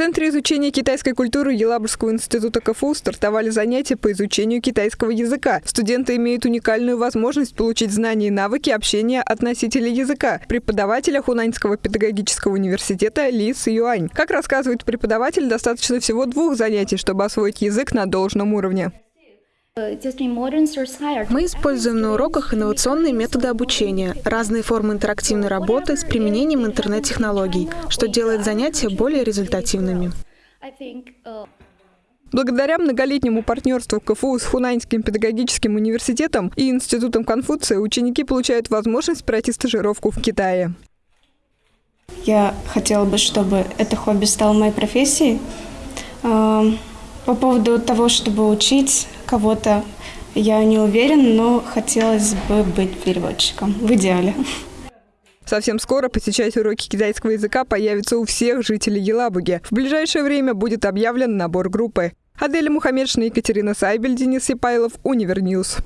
Центре изучения китайской культуры Елабужского института КФУ стартовали занятия по изучению китайского языка. Студенты имеют уникальную возможность получить знания и навыки общения от носителей языка, преподавателя Хунаньского педагогического университета Ли Юань. Как рассказывает преподаватель, достаточно всего двух занятий, чтобы освоить язык на должном уровне. Мы используем на уроках инновационные методы обучения, разные формы интерактивной работы с применением интернет-технологий, что делает занятия более результативными. Благодаря многолетнему партнерству КФУ с Хунаньским педагогическим университетом и Институтом Конфуция ученики получают возможность пройти стажировку в Китае. Я хотела бы, чтобы это хобби стало моей профессией. По поводу того, чтобы учить кого-то, я не уверена, но хотелось бы быть переводчиком в идеале. Совсем скоро посещать уроки китайского языка появится у всех жителей Елабуги. В ближайшее время будет объявлен набор группы. Аделя Мухаммедшина, Екатерина Сайбель, Денис Сипайлов, Univer News.